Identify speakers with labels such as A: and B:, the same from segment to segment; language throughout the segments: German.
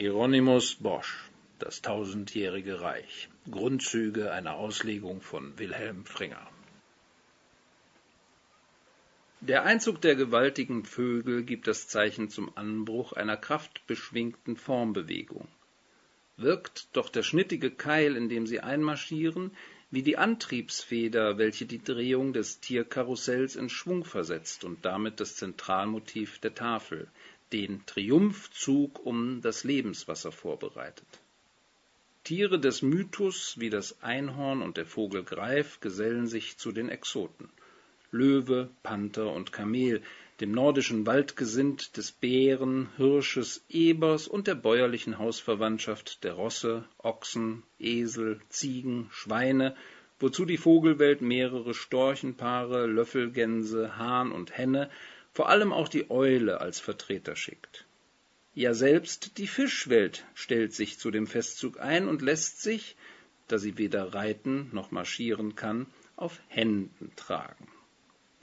A: Hieronymus Bosch Das tausendjährige Reich Grundzüge einer Auslegung von Wilhelm Fringer Der Einzug der gewaltigen Vögel gibt das Zeichen zum Anbruch einer kraftbeschwingten Formbewegung. Wirkt doch der schnittige Keil, in dem sie einmarschieren, wie die Antriebsfeder, welche die Drehung des Tierkarussells in Schwung versetzt und damit das Zentralmotiv der Tafel, den Triumphzug um das Lebenswasser vorbereitet. Tiere des Mythos wie das Einhorn und der Vogel Greif gesellen sich zu den Exoten. Löwe, Panther und Kamel, dem nordischen Waldgesind des Bären, Hirsches, Ebers und der bäuerlichen Hausverwandtschaft der Rosse, Ochsen, Esel, Ziegen, Schweine, wozu die Vogelwelt mehrere Storchenpaare, Löffelgänse, Hahn und Henne vor allem auch die Eule als Vertreter schickt. Ja selbst die Fischwelt stellt sich zu dem Festzug ein und lässt sich, da sie weder reiten noch marschieren kann, auf Händen tragen.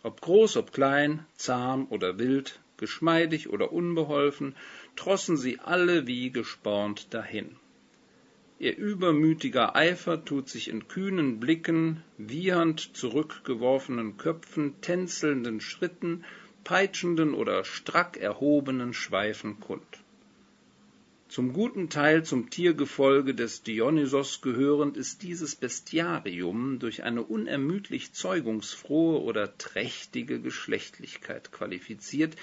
A: Ob groß, ob klein, zahm oder wild, geschmeidig oder unbeholfen, trossen sie alle wie gespornt dahin. Ihr übermütiger Eifer tut sich in kühnen Blicken, wiehernd zurückgeworfenen Köpfen, tänzelnden Schritten peitschenden oder strack erhobenen Schweifen kund. Zum guten Teil zum Tiergefolge des Dionysos gehörend ist dieses Bestiarium durch eine unermüdlich zeugungsfrohe oder trächtige Geschlechtlichkeit qualifiziert,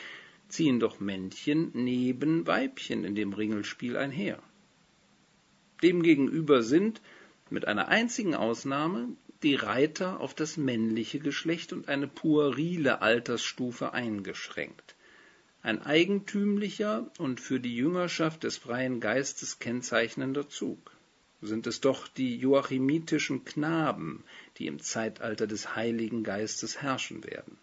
A: ziehen doch Männchen neben Weibchen in dem Ringelspiel einher. Demgegenüber sind, mit einer einzigen Ausnahme, die Reiter auf das männliche Geschlecht und eine puerile Altersstufe eingeschränkt. Ein eigentümlicher und für die Jüngerschaft des freien Geistes kennzeichnender Zug. Sind es doch die joachimitischen Knaben, die im Zeitalter des Heiligen Geistes herrschen werden.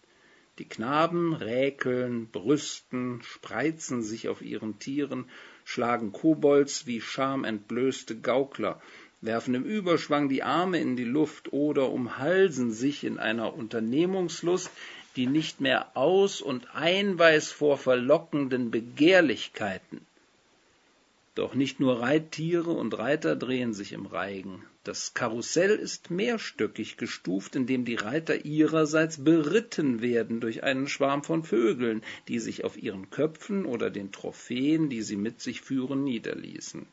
A: Die Knaben räkeln, brüsten, spreizen sich auf ihren Tieren, schlagen Kobolds wie schamentblößte Gaukler, werfen im Überschwang die Arme in die Luft oder umhalsen sich in einer Unternehmungslust, die nicht mehr aus und einweis vor verlockenden Begehrlichkeiten. Doch nicht nur Reittiere und Reiter drehen sich im Reigen. Das Karussell ist mehrstöckig gestuft, indem die Reiter ihrerseits beritten werden durch einen Schwarm von Vögeln, die sich auf ihren Köpfen oder den Trophäen, die sie mit sich führen, niederließen.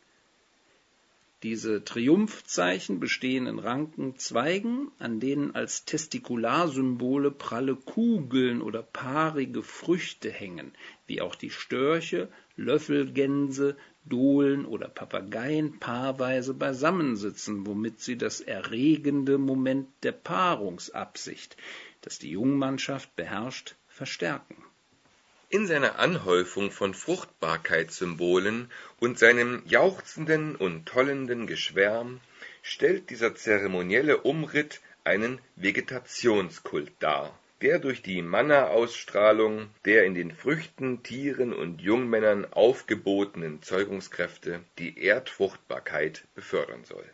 A: Diese Triumphzeichen bestehen in ranken Zweigen, an denen als Testikularsymbole pralle Kugeln oder paarige Früchte hängen, wie auch die Störche, Löffelgänse, Dohlen oder Papageien paarweise beisammensitzen, womit sie das erregende Moment der Paarungsabsicht, das die Jungmannschaft beherrscht, verstärken
B: in seiner Anhäufung von Fruchtbarkeitssymbolen und seinem jauchzenden und tollenden Geschwärm stellt dieser zeremonielle Umritt einen Vegetationskult dar, der durch die Manna-Ausstrahlung der in den Früchten, Tieren und Jungmännern aufgebotenen Zeugungskräfte die Erdfruchtbarkeit befördern soll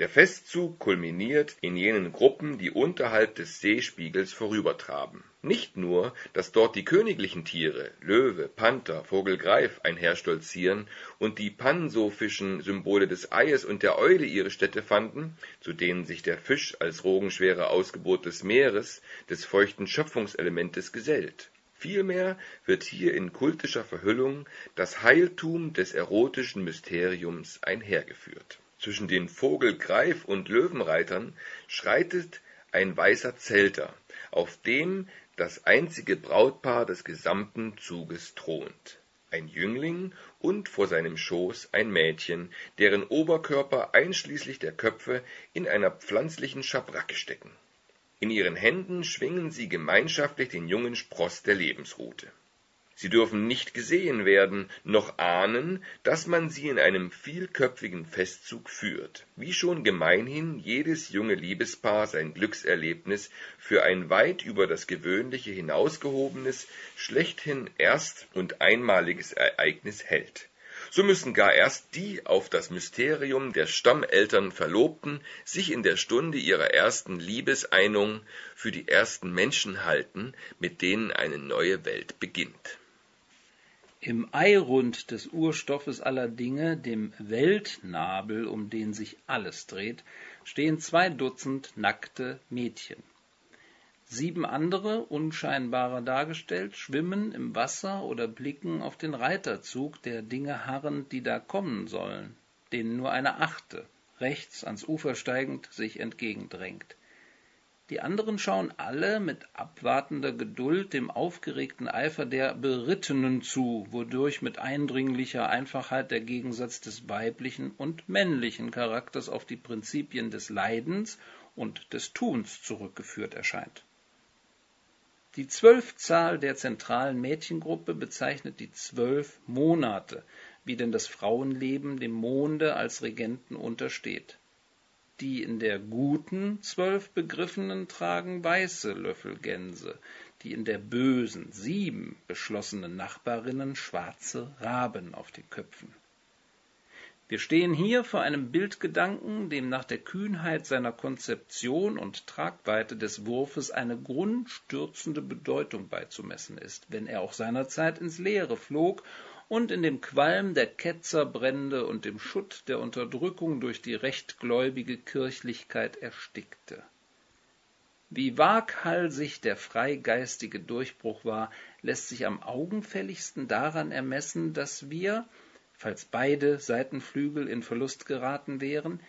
B: der Festzug kulminiert in jenen Gruppen, die unterhalb des Seespiegels vorübertraben. Nicht nur, dass dort die königlichen Tiere Löwe, Panther, Vogel Greif einherstolzieren und die pansophischen Symbole des Eies und der Eule ihre Stätte fanden, zu denen sich der Fisch als rogenschwere Ausgeburt des Meeres, des feuchten Schöpfungselementes gesellt. Vielmehr wird hier in kultischer Verhüllung das Heiltum des erotischen Mysteriums einhergeführt zwischen den Vogelgreif und Löwenreitern schreitet ein weißer Zelter, auf dem das einzige Brautpaar des gesamten Zuges thront, ein Jüngling und vor seinem Schoß ein Mädchen, deren Oberkörper einschließlich der Köpfe in einer pflanzlichen Schabracke stecken. In ihren Händen schwingen sie gemeinschaftlich den jungen Spross der Lebensrute Sie dürfen nicht gesehen werden, noch ahnen, dass man sie in einem vielköpfigen Festzug führt, wie schon gemeinhin jedes junge Liebespaar sein Glückserlebnis für ein weit über das Gewöhnliche hinausgehobenes, schlechthin erst und einmaliges Ereignis hält. So müssen gar erst die auf das Mysterium der Stammeltern Verlobten sich in der Stunde ihrer ersten Liebeseinung für die ersten Menschen halten, mit denen eine neue Welt beginnt
A: Im Eirund des Urstoffes aller Dinge, dem Weltnabel, um den sich alles dreht, stehen zwei Dutzend nackte Mädchen. Sieben andere, unscheinbarer dargestellt, schwimmen im Wasser oder blicken auf den Reiterzug der Dinge harrend, die da kommen sollen, denen nur eine achte, rechts ans Ufer steigend, sich entgegendrängt. Die anderen schauen alle mit abwartender Geduld dem aufgeregten Eifer der Berittenen zu, wodurch mit eindringlicher Einfachheit der Gegensatz des weiblichen und männlichen Charakters auf die Prinzipien des Leidens und des Tuns zurückgeführt erscheint. Die Zwölfzahl der zentralen Mädchengruppe bezeichnet die zwölf Monate, wie denn das Frauenleben dem Monde als Regenten untersteht. Die in der guten zwölf Begriffenen tragen weiße Löffelgänse, die in der bösen sieben beschlossenen Nachbarinnen schwarze Raben auf den Köpfen. Wir stehen hier vor einem Bildgedanken, dem nach der Kühnheit seiner Konzeption und Tragweite des Wurfes eine grundstürzende Bedeutung beizumessen ist, wenn er auch seinerzeit ins Leere flog und in dem Qualm der Ketzerbrände und dem Schutt der Unterdrückung durch die rechtgläubige Kirchlichkeit erstickte. Wie waghalsig der freigeistige Durchbruch war, lässt sich am augenfälligsten daran ermessen, dass wir, falls beide Seitenflügel in Verlust geraten wären,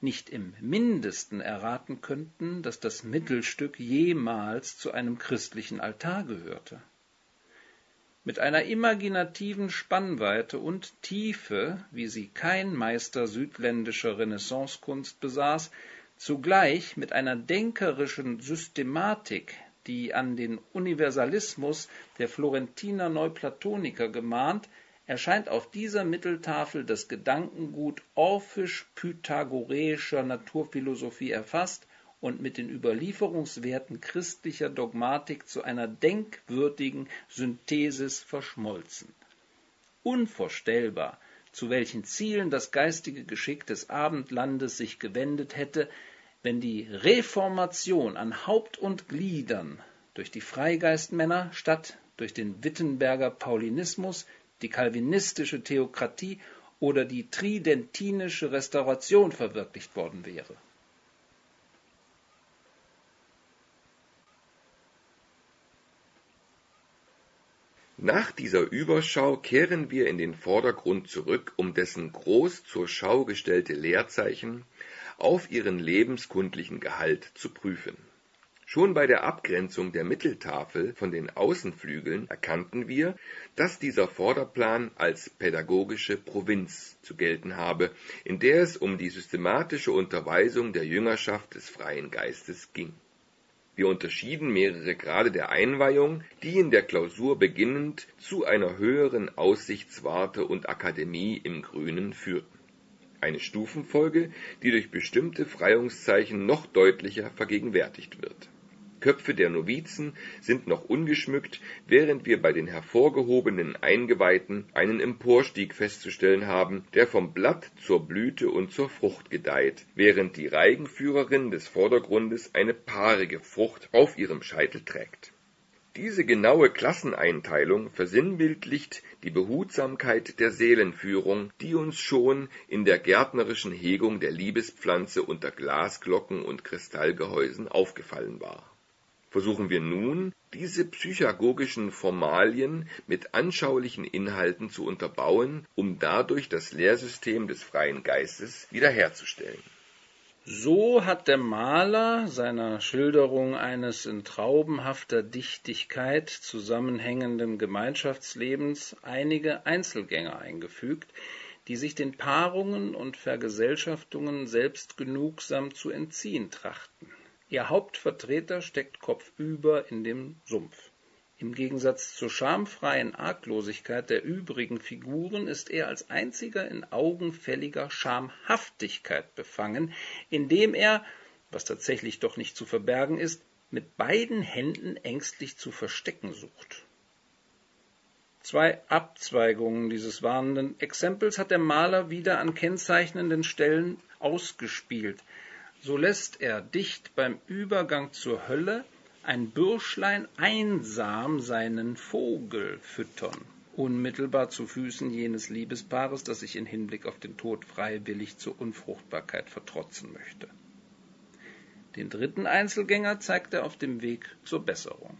A: nicht im mindesten erraten könnten, dass das Mittelstück jemals zu einem christlichen Altar gehörte mit einer imaginativen Spannweite und Tiefe, wie sie kein Meister südländischer Renaissancekunst besaß, zugleich mit einer denkerischen Systematik, die an den Universalismus der Florentiner Neuplatoniker gemahnt, erscheint auf dieser Mitteltafel das Gedankengut orphisch-pythagoreischer Naturphilosophie erfasst und mit den Überlieferungswerten christlicher Dogmatik zu einer denkwürdigen Synthesis verschmolzen. Unvorstellbar, zu welchen Zielen das geistige Geschick des Abendlandes sich gewendet hätte, wenn die Reformation an Haupt und Gliedern durch die Freigeistmänner statt durch den Wittenberger Paulinismus, die calvinistische Theokratie oder die tridentinische Restauration verwirklicht worden wäre.
B: Nach dieser Überschau kehren wir in den Vordergrund zurück, um dessen groß zur Schau gestellte Leerzeichen auf ihren lebenskundlichen Gehalt zu prüfen. Schon bei der Abgrenzung der Mitteltafel von den Außenflügeln erkannten wir, dass dieser Vorderplan als pädagogische Provinz zu gelten habe, in der es um die systematische Unterweisung der Jüngerschaft des freien Geistes ging wir unterschieden mehrere Grade der Einweihung, die in der Klausur beginnend zu einer höheren Aussichtswarte und Akademie im Grünen führten. Eine Stufenfolge, die durch bestimmte Freiungszeichen noch deutlicher vergegenwärtigt wird Köpfe der Novizen sind noch ungeschmückt, während wir bei den hervorgehobenen Eingeweihten einen Emporstieg festzustellen haben, der vom Blatt zur Blüte und zur Frucht gedeiht, während die Reigenführerin des Vordergrundes eine paarige Frucht auf ihrem Scheitel trägt. Diese genaue Klasseneinteilung versinnbildlicht die Behutsamkeit der Seelenführung, die uns schon in der gärtnerischen Hegung der Liebespflanze unter Glasglocken und Kristallgehäusen aufgefallen war versuchen wir nun, diese psychagogischen Formalien mit anschaulichen Inhalten zu unterbauen, um dadurch das Lehrsystem des freien Geistes wiederherzustellen.
A: So hat der Maler seiner Schilderung eines in traubenhafter Dichtigkeit zusammenhängenden Gemeinschaftslebens einige Einzelgänge eingefügt, die sich den Paarungen und Vergesellschaftungen selbstgenugsam zu entziehen trachten. Ihr Hauptvertreter steckt kopfüber in dem Sumpf. Im Gegensatz zur schamfreien Arglosigkeit der übrigen Figuren ist er als einziger in augenfälliger Schamhaftigkeit befangen, indem er, was tatsächlich doch nicht zu verbergen ist, mit beiden Händen ängstlich zu verstecken sucht. Zwei Abzweigungen dieses warnenden Exempels hat der Maler wieder an kennzeichnenden Stellen ausgespielt so lässt er dicht beim Übergang zur Hölle ein Bürschlein einsam seinen Vogel füttern, unmittelbar zu Füßen jenes Liebespaares, das sich in Hinblick auf den Tod freiwillig zur Unfruchtbarkeit vertrotzen möchte. Den dritten Einzelgänger zeigt er auf dem Weg zur Besserung.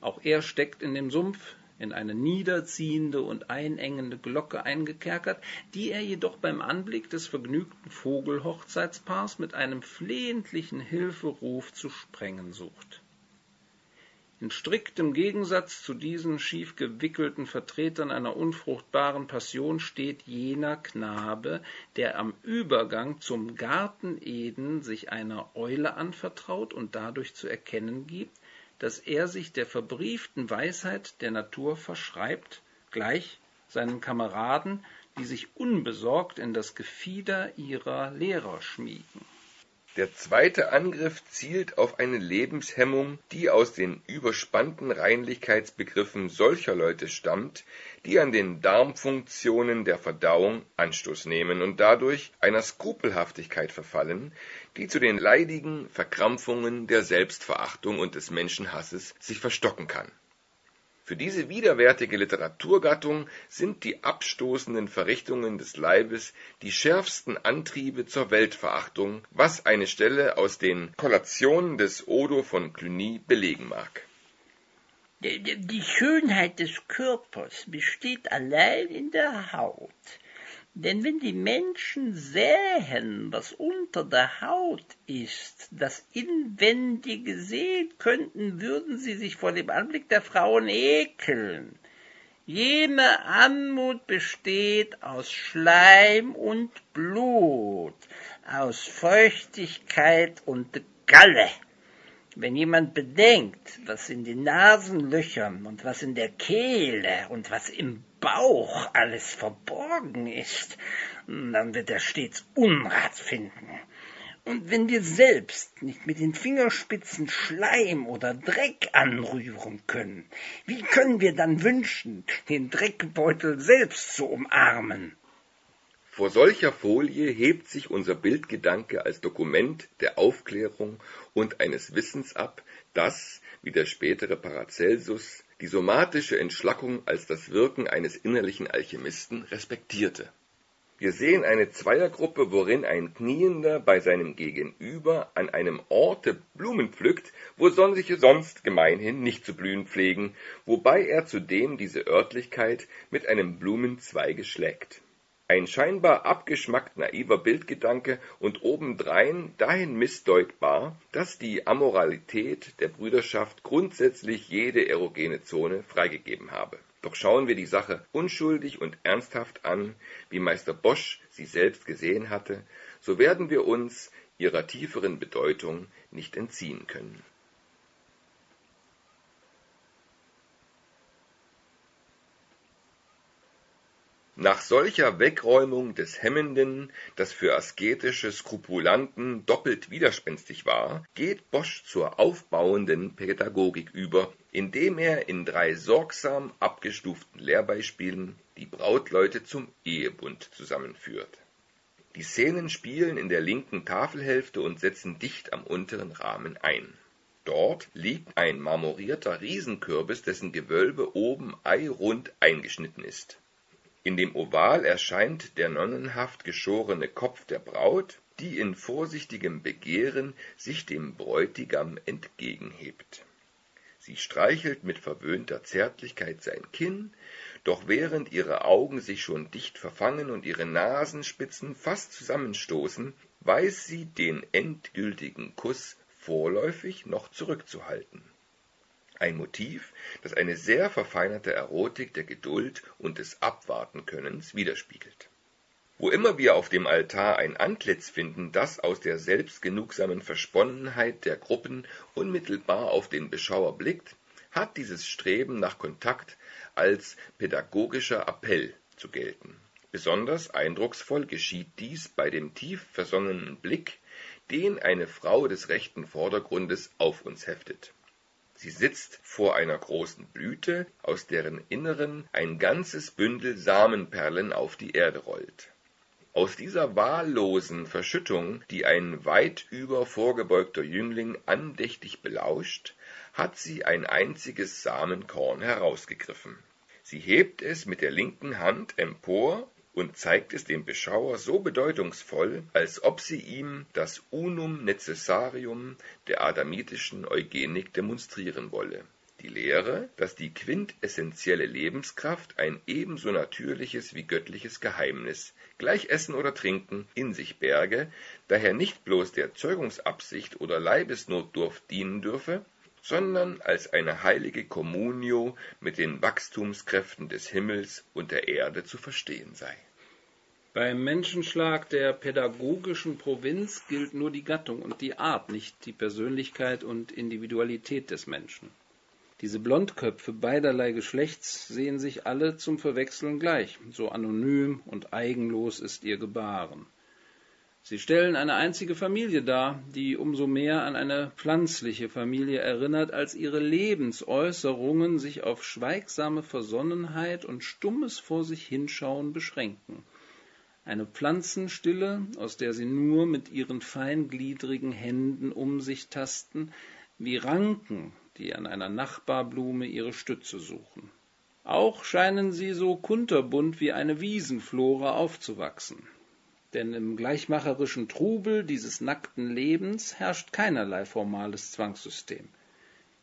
A: Auch er steckt in dem Sumpf, in eine niederziehende und einengende Glocke eingekerkert, die er jedoch beim Anblick des vergnügten Vogelhochzeitspaars mit einem flehentlichen Hilferuf zu sprengen sucht. In striktem Gegensatz zu diesen schief gewickelten Vertretern einer unfruchtbaren Passion steht jener Knabe, der am Übergang zum Garten Eden sich einer Eule anvertraut und dadurch zu erkennen gibt, dass er sich der verbrieften Weisheit der Natur verschreibt, gleich seinen Kameraden, die sich unbesorgt in das Gefieder ihrer Lehrer schmiegen.
B: Der zweite Angriff zielt auf eine Lebenshemmung, die aus den überspannten Reinlichkeitsbegriffen solcher Leute stammt, die an den Darmfunktionen der Verdauung Anstoß nehmen und dadurch einer Skrupelhaftigkeit verfallen, die zu den leidigen Verkrampfungen der Selbstverachtung und des Menschenhasses sich verstocken kann für diese widerwärtige Literaturgattung sind die abstoßenden Verrichtungen des Leibes die schärfsten Antriebe zur Weltverachtung, was eine Stelle aus den Kollationen des Odo von Cluny belegen mag.
C: Die Schönheit des Körpers besteht allein in der Haut. Denn wenn die Menschen sähen, was unter der Haut ist, das Inwendige sehen könnten, würden sie sich vor dem Anblick der Frauen ekeln. Jene Anmut besteht aus Schleim und Blut, aus Feuchtigkeit und Galle. Wenn jemand bedenkt, was in den Nasenlöchern und was in der Kehle und was im Bauch alles verborgen ist, dann wird er stets Unrat finden. Und wenn wir selbst nicht mit den Fingerspitzen Schleim oder Dreck anrühren können, wie können wir dann wünschen, den Dreckbeutel selbst zu umarmen?
B: Vor solcher Folie hebt sich unser Bildgedanke als Dokument der Aufklärung und eines Wissens ab, das, wie der spätere Paracelsus, die somatische Entschlackung als das Wirken eines innerlichen Alchemisten respektierte. Wir sehen eine Zweiergruppe, worin ein Kniender bei seinem Gegenüber an einem Orte Blumen pflückt, wo solche sonst gemeinhin nicht zu blühen pflegen, wobei er zudem diese Örtlichkeit mit einem Blumenzweige schlägt ein scheinbar abgeschmackt naiver Bildgedanke und obendrein dahin missdeutbar, dass die Amoralität der Brüderschaft grundsätzlich jede erogene Zone freigegeben habe. Doch schauen wir die Sache unschuldig und ernsthaft an, wie Meister Bosch sie selbst gesehen hatte, so werden wir uns ihrer tieferen Bedeutung nicht entziehen können Nach solcher Wegräumung des Hemmenden, das für asketische Skrupulanten doppelt widerspenstig war, geht Bosch zur aufbauenden Pädagogik über, indem er in drei sorgsam abgestuften Lehrbeispielen die Brautleute zum Ehebund zusammenführt. Die Szenen spielen in der linken Tafelhälfte und setzen dicht am unteren Rahmen ein. Dort liegt ein marmorierter Riesenkürbis, dessen Gewölbe oben eirund eingeschnitten ist in dem Oval erscheint der nonnenhaft geschorene Kopf der Braut, die in vorsichtigem Begehren sich dem Bräutigam entgegenhebt. Sie streichelt mit verwöhnter Zärtlichkeit sein Kinn, doch während ihre Augen sich schon dicht verfangen und ihre Nasenspitzen fast zusammenstoßen, weiß sie den endgültigen Kuss vorläufig noch zurückzuhalten ein Motiv, das eine sehr verfeinerte Erotik der Geduld und des Abwartenkönnens widerspiegelt. Wo immer wir auf dem Altar ein Antlitz finden, das aus der selbstgenugsamen Versponnenheit der Gruppen unmittelbar auf den Beschauer blickt, hat dieses Streben nach Kontakt als pädagogischer Appell zu gelten. Besonders eindrucksvoll geschieht dies bei dem tief versonnenen Blick, den eine Frau des rechten Vordergrundes auf uns heftet Sie sitzt vor einer großen Blüte, aus deren Inneren ein ganzes Bündel Samenperlen auf die Erde rollt. Aus dieser wahllosen Verschüttung, die ein weit über vorgebeugter Jüngling andächtig belauscht, hat sie ein einziges Samenkorn herausgegriffen Sie hebt es mit der linken Hand empor und zeigt es dem Beschauer so bedeutungsvoll, als ob sie ihm das Unum necessarium der adamitischen Eugenik demonstrieren wolle die Lehre, dass die quintessentielle Lebenskraft ein ebenso natürliches wie göttliches Geheimnis, gleich Essen oder Trinken, in sich berge, daher nicht bloß der Zeugungsabsicht oder Leibesnotdurft dienen dürfe, sondern als eine heilige Communio mit den Wachstumskräften des Himmels und der Erde zu verstehen sei.
A: Beim Menschenschlag der pädagogischen Provinz gilt nur die Gattung und die Art, nicht die Persönlichkeit und Individualität des Menschen. Diese Blondköpfe beiderlei Geschlechts sehen sich alle zum Verwechseln gleich, so anonym und eigenlos ist ihr Gebaren. Sie stellen eine einzige Familie dar, die umso mehr an eine pflanzliche Familie erinnert, als ihre Lebensäußerungen sich auf schweigsame Versonnenheit und stummes vor sich hinschauen beschränken. Eine Pflanzenstille, aus der sie nur mit ihren feingliedrigen Händen um sich tasten, wie Ranken die an einer Nachbarblume ihre Stütze suchen. Auch scheinen sie so kunterbunt wie eine Wiesenflora aufzuwachsen. Denn im gleichmacherischen Trubel dieses nackten Lebens herrscht keinerlei formales Zwangssystem.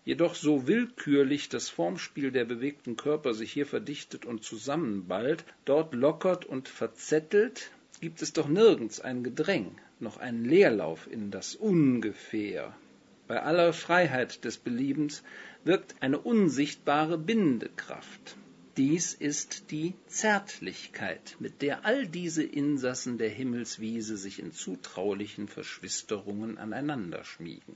A: Jedoch so willkürlich das Formspiel der bewegten Körper sich hier verdichtet und zusammenballt, dort lockert und verzettelt, gibt es doch nirgends ein Gedräng, noch einen Leerlauf in das Ungefähr, bei aller Freiheit des Beliebens wirkt eine unsichtbare Bindekraft. Dies ist die Zärtlichkeit, mit der all diese Insassen der Himmelswiese sich in zutraulichen Verschwisterungen aneinander schmiegen.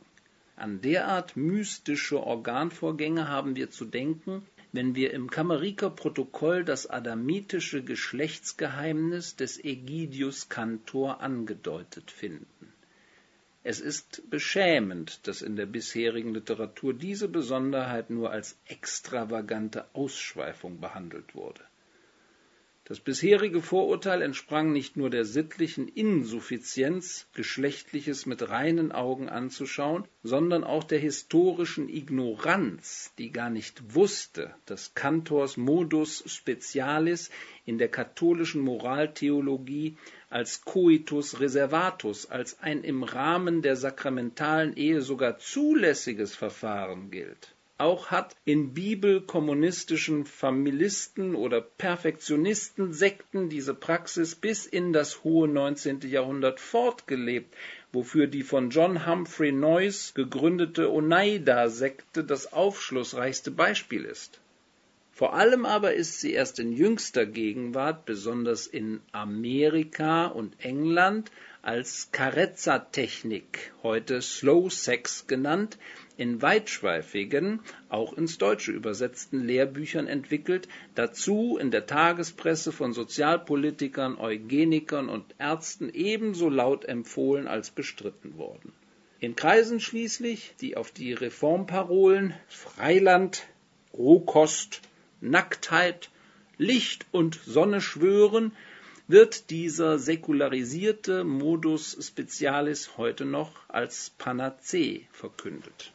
A: An derart mystische Organvorgänge haben wir zu denken, wenn wir im Kameriker Protokoll das adamitische Geschlechtsgeheimnis des Ägidius Cantor angedeutet finden. Es ist beschämend, dass in der bisherigen Literatur diese Besonderheit nur als extravagante Ausschweifung behandelt wurde. Das bisherige Vorurteil entsprang nicht nur der sittlichen Insuffizienz, Geschlechtliches mit reinen Augen anzuschauen, sondern auch der historischen Ignoranz, die gar nicht wusste, dass Kantors Modus Specialis in der katholischen Moraltheologie als coitus reservatus, als ein im Rahmen der sakramentalen Ehe sogar zulässiges Verfahren gilt. Auch hat in bibelkommunistischen Familisten oder Perfektionisten-Sekten diese Praxis bis in das hohe 19. Jahrhundert fortgelebt, wofür die von John Humphrey Noyes gegründete Oneida-Sekte das aufschlussreichste Beispiel ist. Vor allem aber ist sie erst in jüngster Gegenwart, besonders in Amerika und England, als Carezza-Technik, heute Slow Sex genannt, in weitschweifigen, auch ins Deutsche übersetzten Lehrbüchern entwickelt, dazu in der Tagespresse von Sozialpolitikern, Eugenikern und Ärzten ebenso laut empfohlen als bestritten worden. In Kreisen schließlich, die auf die Reformparolen Freiland, Rohkost Nacktheit, Licht und Sonne schwören, wird dieser säkularisierte Modus specialis heute noch als Panazee verkündet.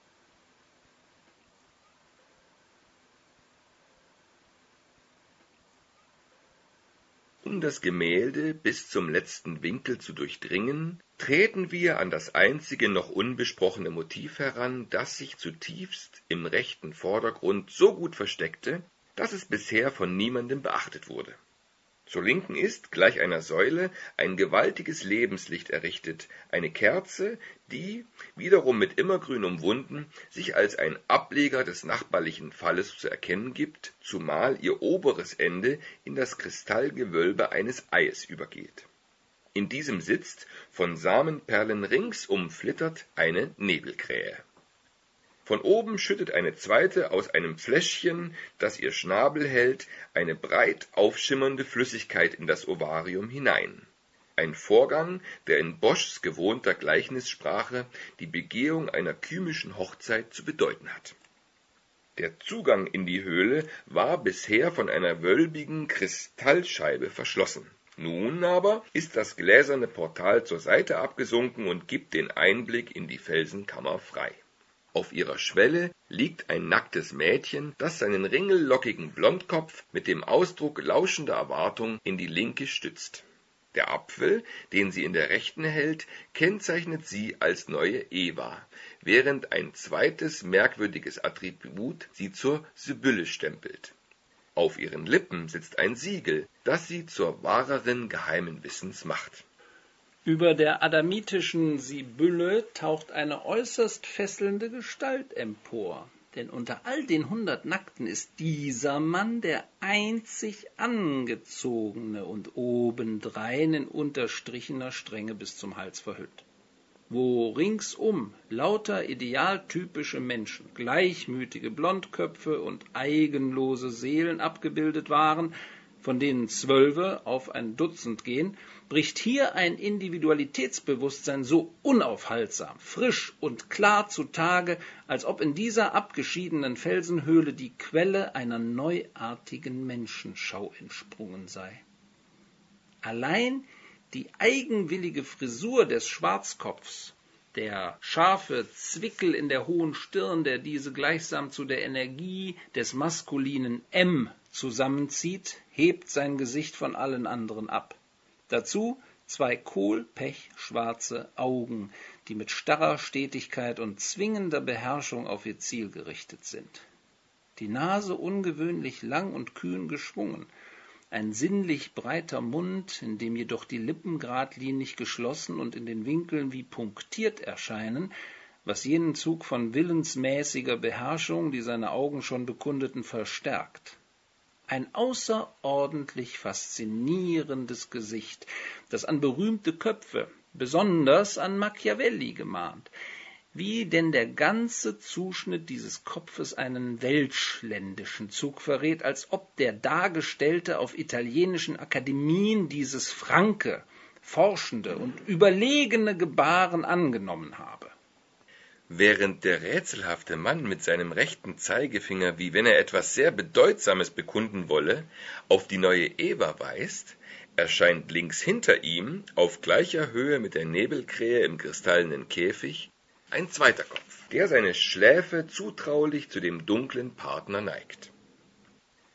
B: Um das Gemälde bis zum letzten Winkel zu durchdringen, treten wir an das einzige noch unbesprochene Motiv heran, das sich zutiefst im rechten Vordergrund so gut versteckte, dass es bisher von niemandem beachtet wurde. Zur Linken ist, gleich einer Säule, ein gewaltiges Lebenslicht errichtet, eine Kerze, die, wiederum mit Immergrün umwunden, sich als ein Ableger des nachbarlichen Falles zu erkennen gibt, zumal ihr oberes Ende in das Kristallgewölbe eines Eies übergeht. In diesem sitzt, von Samenperlen ringsum flittert, eine Nebelkrähe von oben schüttet eine zweite aus einem Fläschchen, das ihr Schnabel hält, eine breit aufschimmernde Flüssigkeit in das Ovarium hinein. Ein Vorgang, der in Boschs gewohnter Gleichnissprache die Begehung einer kymischen Hochzeit zu bedeuten hat. Der Zugang in die Höhle war bisher von einer wölbigen Kristallscheibe verschlossen. Nun aber ist das gläserne Portal zur Seite abgesunken und gibt den Einblick in die Felsenkammer frei auf ihrer Schwelle liegt ein nacktes Mädchen, das seinen ringellockigen Blondkopf mit dem Ausdruck lauschender Erwartung in die linke stützt. Der Apfel, den sie in der rechten hält, kennzeichnet sie als neue Eva, während ein zweites merkwürdiges Attribut sie zur Sibylle stempelt. Auf ihren Lippen sitzt ein Siegel, das sie zur Wahrerin geheimen Wissens macht.
A: Über der adamitischen Sibylle taucht eine äußerst fesselnde Gestalt empor. Denn unter all den hundert Nackten ist dieser Mann der einzig angezogene und obendrein in unterstrichener Strenge bis zum Hals verhüllt wo ringsum lauter idealtypische Menschen, gleichmütige Blondköpfe und eigenlose Seelen abgebildet waren, von denen Zwölfe auf ein Dutzend gehen, bricht hier ein Individualitätsbewusstsein so unaufhaltsam, frisch und klar zutage, als ob in dieser abgeschiedenen Felsenhöhle die Quelle einer neuartigen Menschenschau entsprungen sei. Allein die eigenwillige Frisur des Schwarzkopfs, der scharfe Zwickel in der hohen Stirn, der diese gleichsam zu der Energie des maskulinen M zusammenzieht, hebt sein Gesicht von allen anderen ab. Dazu zwei kohlpechschwarze Augen, die mit starrer Stetigkeit und zwingender Beherrschung auf ihr Ziel gerichtet sind. Die Nase ungewöhnlich lang und kühn geschwungen, ein sinnlich breiter Mund, in dem jedoch die Lippen geradlinig geschlossen und in den Winkeln wie punktiert erscheinen, was jenen Zug von willensmäßiger Beherrschung, die seine Augen schon bekundeten, verstärkt. Ein außerordentlich faszinierendes Gesicht, das an berühmte Köpfe, besonders an Machiavelli gemahnt, wie denn der ganze Zuschnitt dieses Kopfes einen welschländischen Zug verrät, als ob der Dargestellte auf italienischen Akademien dieses franke, forschende und überlegene Gebaren angenommen habe.
B: Während der rätselhafte Mann mit seinem rechten Zeigefinger, wie wenn er etwas sehr Bedeutsames bekunden wolle, auf die neue Eva weist, erscheint links hinter ihm, auf gleicher Höhe mit der Nebelkrähe im kristallenen Käfig, ein zweiter Kopf, der seine Schläfe zutraulich zu dem dunklen Partner neigt.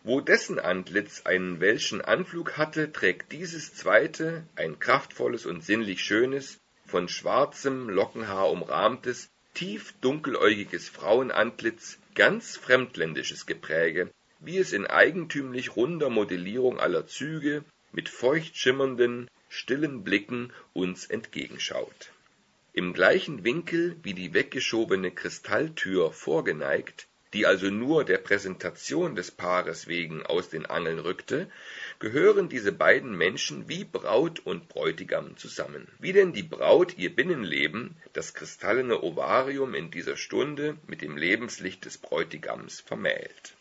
B: Wo dessen Antlitz einen welschen Anflug hatte, trägt dieses zweite ein kraftvolles und sinnlich schönes, von schwarzem Lockenhaar umrahmtes, tief dunkeläugiges Frauenantlitz, ganz fremdländisches Gepräge, wie es in eigentümlich runder Modellierung aller Züge mit feucht schimmernden, stillen Blicken uns entgegenschaut. Im gleichen Winkel wie die weggeschobene Kristalltür vorgeneigt, die also nur der Präsentation des Paares wegen aus den Angeln rückte, gehören diese beiden Menschen wie Braut und Bräutigam zusammen. Wie denn die Braut ihr Binnenleben, das kristallene Ovarium in dieser Stunde mit dem Lebenslicht des Bräutigams vermählt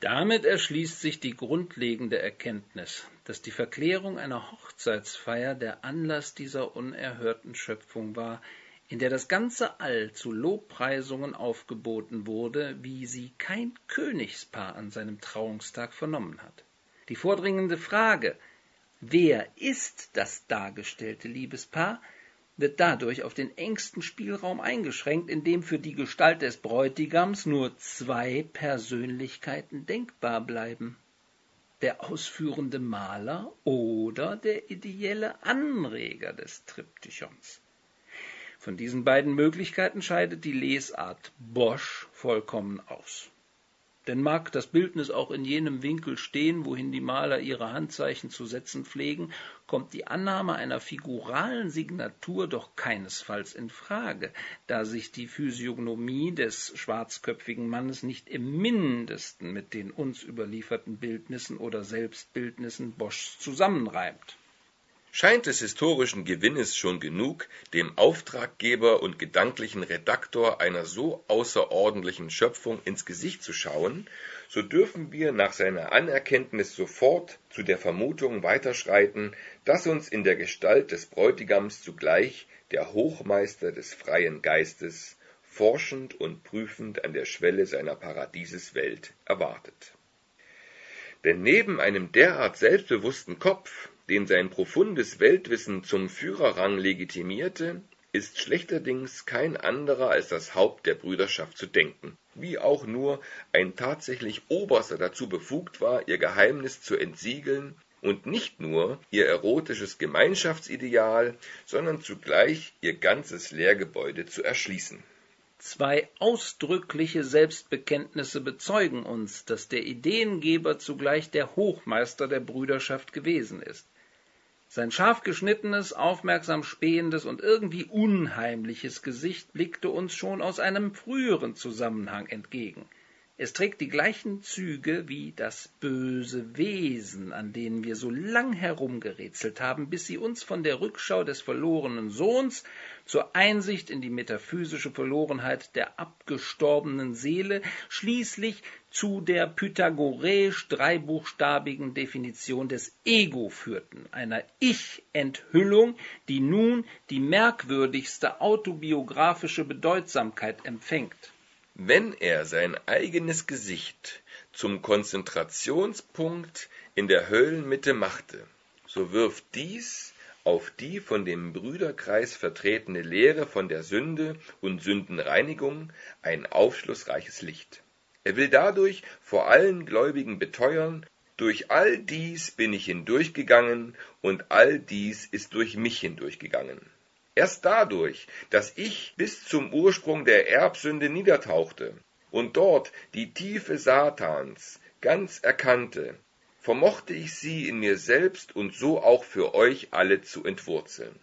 A: damit erschließt sich die grundlegende Erkenntnis, dass die Verklärung einer Hochzeitsfeier der Anlass dieser unerhörten Schöpfung war, in der das ganze All zu Lobpreisungen aufgeboten wurde, wie sie kein Königspaar an seinem Trauungstag vernommen hat. Die vordringende Frage Wer ist das dargestellte Liebespaar? wird dadurch auf den engsten Spielraum eingeschränkt, in dem für die Gestalt des Bräutigams nur zwei Persönlichkeiten denkbar bleiben der ausführende Maler oder der ideelle Anreger des Triptychons. Von diesen beiden Möglichkeiten scheidet die Lesart Bosch vollkommen aus. Denn mag das Bildnis auch in jenem Winkel stehen, wohin die Maler ihre Handzeichen zu setzen pflegen, kommt die Annahme einer figuralen Signatur doch keinesfalls in Frage, da sich die Physiognomie des schwarzköpfigen Mannes nicht im mindesten mit den uns überlieferten Bildnissen oder Selbstbildnissen Boschs zusammenreimt
B: scheint des historischen Gewinnes schon genug, dem Auftraggeber und gedanklichen Redaktor einer so außerordentlichen Schöpfung ins Gesicht zu schauen, so dürfen wir nach seiner Anerkenntnis sofort zu der Vermutung weiterschreiten, dass uns in der Gestalt des Bräutigams zugleich der Hochmeister des freien Geistes forschend und prüfend an der Schwelle seiner Paradieseswelt erwartet. Denn neben einem derart selbstbewussten Kopf den sein profundes Weltwissen zum Führerrang legitimierte, ist schlechterdings kein anderer als das Haupt der Brüderschaft zu denken, wie auch nur ein tatsächlich Oberster dazu befugt war, ihr Geheimnis zu entsiegeln und nicht nur ihr erotisches Gemeinschaftsideal, sondern zugleich ihr ganzes Lehrgebäude zu erschließen.
A: Zwei ausdrückliche Selbstbekenntnisse bezeugen uns, dass der Ideengeber zugleich der Hochmeister der Brüderschaft gewesen ist. Sein scharf geschnittenes, aufmerksam spähendes und irgendwie unheimliches Gesicht blickte uns schon aus einem früheren Zusammenhang entgegen. Es trägt die gleichen Züge wie das böse Wesen, an denen wir so lang herumgerätselt haben, bis sie uns von der Rückschau des verlorenen Sohns zur Einsicht in die metaphysische Verlorenheit der abgestorbenen Seele, schließlich zu der pythagoräisch dreibuchstabigen Definition des Ego führten, einer Ich-Enthüllung, die nun die merkwürdigste autobiografische Bedeutsamkeit empfängt.
B: Wenn er sein eigenes Gesicht zum Konzentrationspunkt in der Höllenmitte machte, so wirft dies auf die von dem Brüderkreis vertretene Lehre von der Sünde und Sündenreinigung ein aufschlussreiches Licht. Er will dadurch vor allen Gläubigen beteuern, durch all dies bin ich hindurchgegangen und all dies ist durch mich hindurchgegangen. Erst dadurch, dass ich bis zum Ursprung der Erbsünde niedertauchte und dort die Tiefe Satans ganz erkannte, vermochte ich sie in mir selbst und so auch für euch alle zu entwurzeln.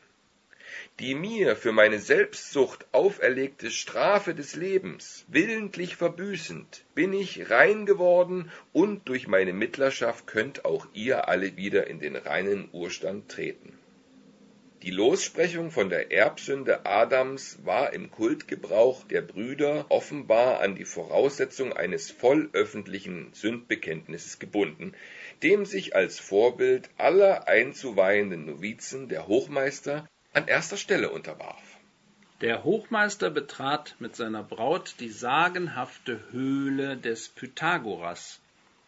B: Die mir für meine Selbstsucht auferlegte Strafe des Lebens willentlich verbüßend, bin ich rein geworden und durch meine Mittlerschaft könnt auch ihr alle wieder in den reinen Urstand treten. Die Lossprechung von der Erbsünde Adams war im Kultgebrauch der Brüder offenbar an die Voraussetzung eines vollöffentlichen Sündbekenntnisses gebunden, dem sich als Vorbild aller einzuweihenden Novizen der Hochmeister an erster Stelle unterwarf.
A: Der Hochmeister betrat mit seiner Braut die sagenhafte Höhle des Pythagoras,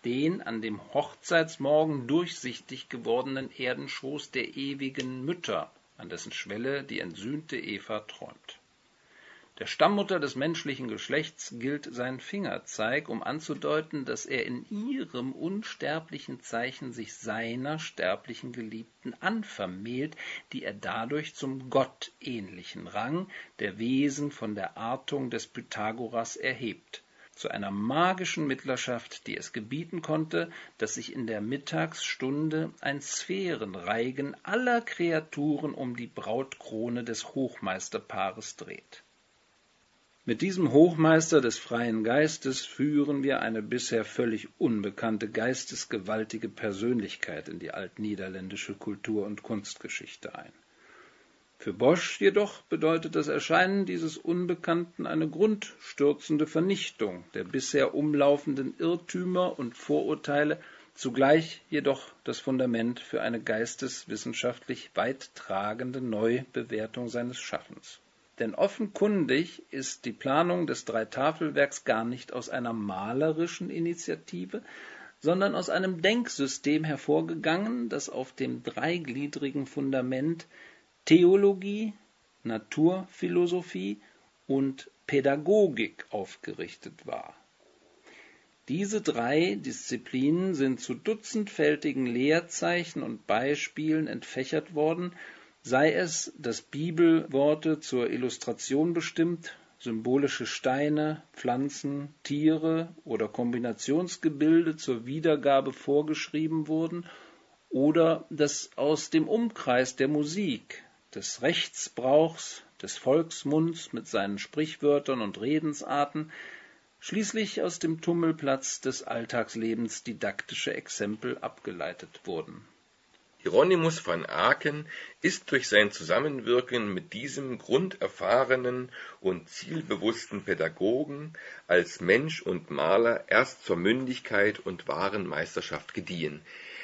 A: den an dem Hochzeitsmorgen durchsichtig gewordenen Erdenschoß der ewigen Mütter, an dessen Schwelle die entsühnte Eva träumt. Der Stammmutter des menschlichen Geschlechts gilt sein Fingerzeig, um anzudeuten, dass er in ihrem unsterblichen Zeichen sich seiner sterblichen Geliebten anvermählt, die er dadurch zum gottähnlichen Rang der Wesen von der Artung des Pythagoras erhebt zu einer magischen Mittlerschaft, die es gebieten konnte, dass sich in der Mittagsstunde ein Sphärenreigen aller Kreaturen um die Brautkrone des Hochmeisterpaares dreht. Mit diesem Hochmeister des freien Geistes führen wir eine bisher völlig unbekannte geistesgewaltige Persönlichkeit in die altniederländische Kultur- und Kunstgeschichte ein. Für Bosch jedoch bedeutet das Erscheinen dieses Unbekannten eine grundstürzende Vernichtung der bisher umlaufenden Irrtümer und Vorurteile, zugleich jedoch das Fundament für eine geisteswissenschaftlich weittragende Neubewertung seines Schaffens. Denn offenkundig ist die Planung des Dreitafelwerks gar nicht aus einer malerischen Initiative, sondern aus einem Denksystem hervorgegangen, das auf dem dreigliedrigen Fundament Theologie, Naturphilosophie und Pädagogik aufgerichtet war. Diese drei Disziplinen sind zu dutzendfältigen Leerzeichen und Beispielen entfächert worden, sei es, dass Bibelworte zur Illustration bestimmt, symbolische Steine, Pflanzen, Tiere oder Kombinationsgebilde zur Wiedergabe vorgeschrieben wurden, oder dass aus dem Umkreis der Musik des Rechtsbrauchs, des Volksmunds mit seinen Sprichwörtern und Redensarten, schließlich aus dem Tummelplatz des Alltagslebens didaktische Exempel abgeleitet wurden.
B: Hieronymus van Aken ist durch sein Zusammenwirken mit diesem grunderfahrenen und zielbewussten Pädagogen als Mensch und Maler erst zur Mündigkeit und wahren Meisterschaft gediehen,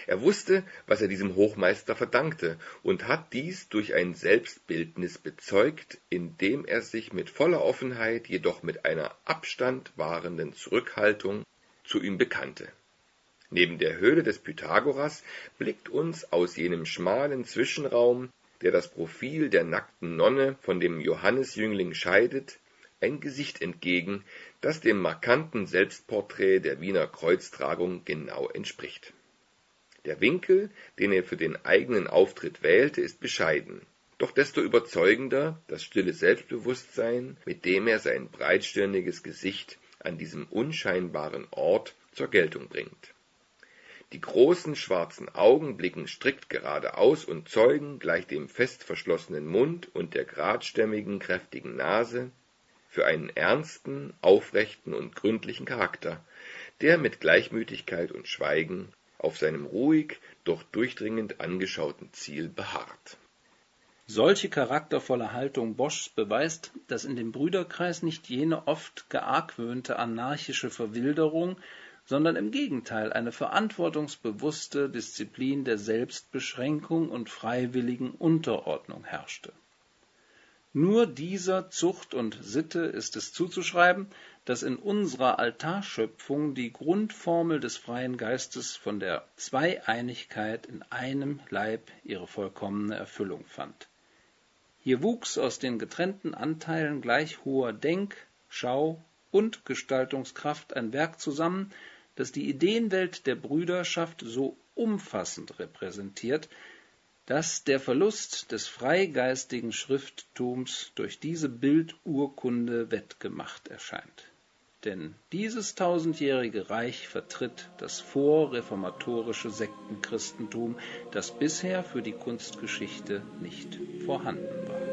B: er wusste, was er diesem Hochmeister verdankte, und hat dies durch ein Selbstbildnis bezeugt, indem er sich mit voller Offenheit, jedoch mit einer Abstand wahrenden Zurückhaltung zu ihm bekannte. Neben der Höhle des Pythagoras blickt uns aus jenem schmalen Zwischenraum, der das Profil der nackten Nonne von dem Johannesjüngling scheidet, ein Gesicht entgegen, das dem markanten Selbstporträt der Wiener Kreuztragung genau entspricht. Der Winkel, den er für den eigenen Auftritt wählte, ist bescheiden, doch desto überzeugender das stille Selbstbewusstsein, mit dem er sein breitstirniges Gesicht an diesem unscheinbaren Ort zur Geltung bringt. Die großen schwarzen Augen blicken strikt geradeaus und zeugen, gleich dem fest verschlossenen Mund und der geradstämmigen, kräftigen Nase, für einen ernsten, aufrechten und gründlichen Charakter, der mit Gleichmütigkeit und Schweigen auf seinem ruhig, doch durchdringend angeschauten Ziel beharrt.
A: Solche charaktervolle Haltung Boschs beweist, dass in dem Brüderkreis nicht jene oft geargwöhnte anarchische Verwilderung, sondern im Gegenteil eine verantwortungsbewusste Disziplin der Selbstbeschränkung und freiwilligen Unterordnung herrschte. Nur dieser Zucht und Sitte ist es zuzuschreiben, dass in unserer Altarschöpfung die Grundformel des freien Geistes von der Zweieinigkeit in einem Leib ihre vollkommene Erfüllung fand. Hier wuchs aus den getrennten Anteilen gleich hoher Denk-, Schau- und Gestaltungskraft ein Werk zusammen, das die Ideenwelt der Brüderschaft so umfassend repräsentiert, dass der Verlust des freigeistigen Schrifttums durch diese Bildurkunde wettgemacht erscheint. Denn dieses tausendjährige Reich vertritt das vorreformatorische Sektenchristentum, das bisher für die Kunstgeschichte nicht vorhanden